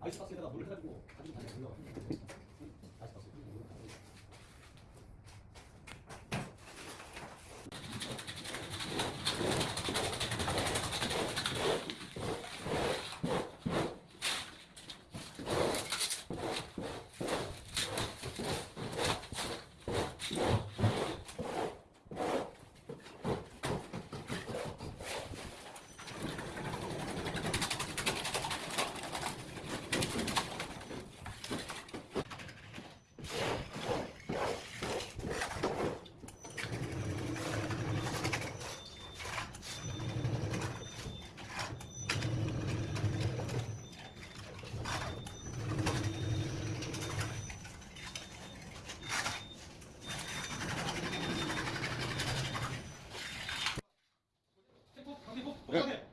아이스박스에다가 물을 해가지고 가지고 다니는 올라가. 아이스박스. OK。